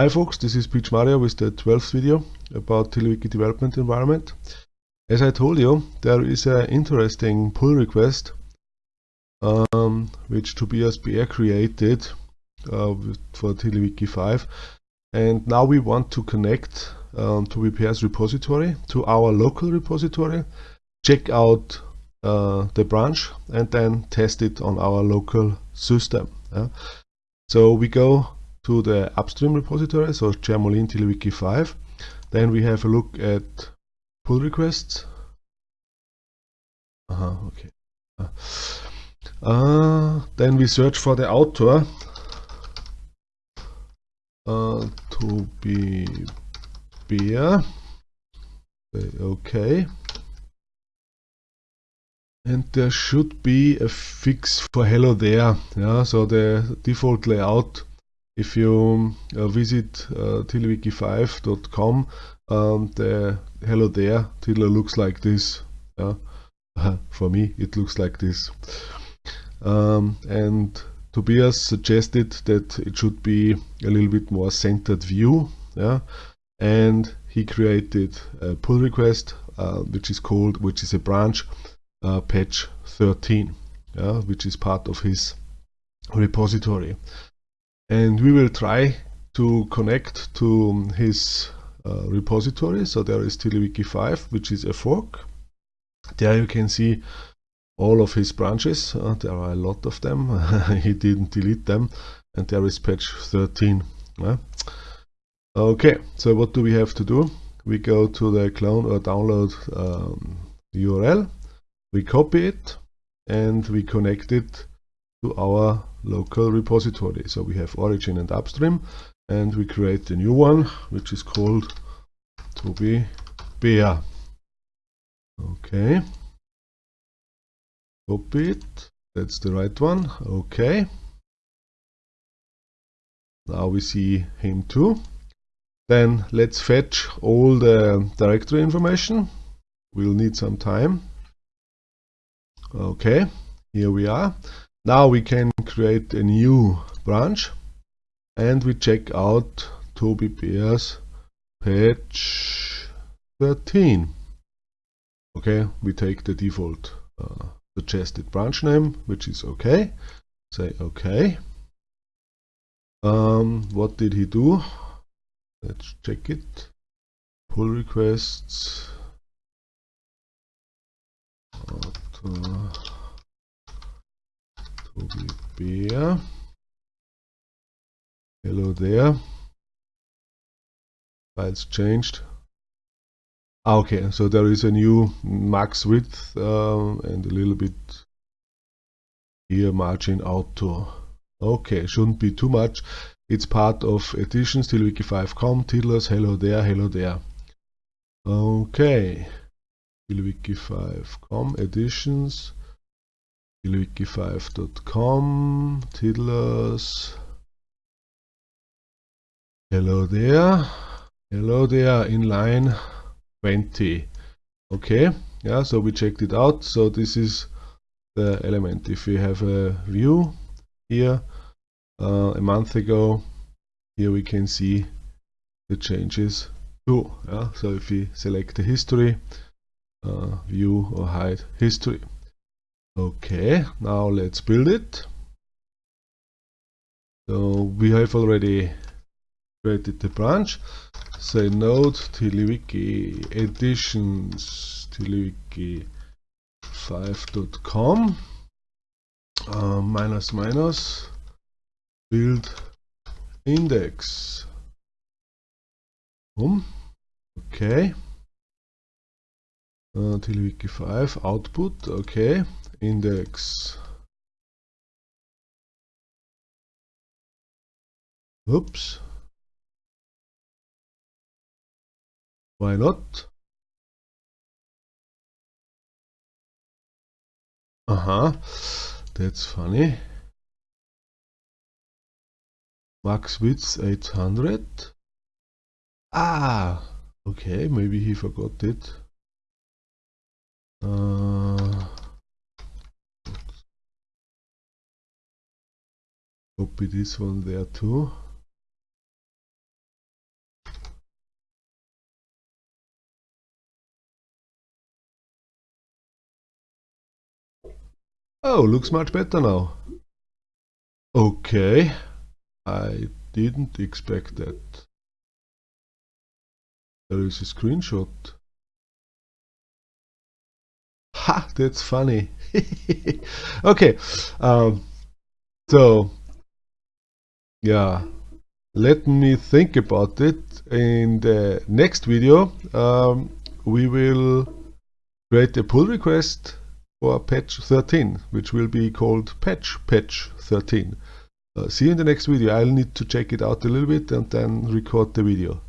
Hi folks, this is PMario with the 12th video about TiddlyWiki development environment. As I told you, there is an interesting pull request um, which Tobias Beer created uh, for TiddlyWiki 5 and now we want to connect um, to Beer's repository to our local repository, check out uh, the branch and then test it on our local system. Yeah? So we go to the upstream repository, so Jermolene wiki 5. Then we have a look at pull requests. Uh -huh, okay. Uh, then we search for the author uh, to be beer. Okay. And there should be a fix for hello there. Yeah, so the default layout if you uh, visit uh, tiddlywiki5.com, um, the hello there tiddler looks like this. Yeah? For me, it looks like this. Um, and Tobias suggested that it should be a little bit more centered view. Yeah? And he created a pull request, uh, which is called, which is a branch, uh, patch 13, yeah? which is part of his repository and we will try to connect to his uh, repository. So there is TiddlyWiki 5 which is a fork. There you can see all of his branches. Uh, there are a lot of them. He didn't delete them. And there is patch 13 uh. okay so what do we have to do? We go to the clone or download um, URL we copy it and we connect it to our local repository. So we have origin and upstream and we create a new one which is called to be Bear. Okay. Copy it. That's the right one. Okay. Now we see him too. Then let's fetch all the directory information. We'll need some time. Okay, here we are. Now we can create a new branch and we check out tobibeer's patch 13. Okay, we take the default uh, suggested branch name, which is okay. Say okay. Um, what did he do? Let's check it. Pull requests. Auto. Toby Bear. Hello there. Files changed. Ah, okay, so there is a new max width um, and a little bit here margin auto. Okay, shouldn't be too much. It's part of editions tiddlywiki5.com, tiddlers, hello there, hello there. Okay, tiddlywiki5.com editions tiddlywiki5.com, tiddlers. Hello there. Hello there in line 20. Okay, yeah, so we checked it out. So this is the element. If we have a view here uh, a month ago, here we can see the changes too. Yeah? So if we select the history, uh, view or hide history. Okay, now let's build it. So we have already created the branch. Say node tiddlywiki editions tiddlywiki5.com uh, minus minus build index. Boom. Okay. Uh, tiddlywiki 5 output. Okay index. Oops. Why not? Uh-huh that's funny. Max width 800 ah okay maybe he forgot it. Uh, Copy this one there too. Oh, looks much better now. Okay, I didn't expect that. There is a screenshot. Ha, that's funny. okay, um, so yeah, let me think about it. In the next video, um, we will create a pull request for patch 13, which will be called patch patch 13. Uh, see you in the next video. I'll need to check it out a little bit and then record the video.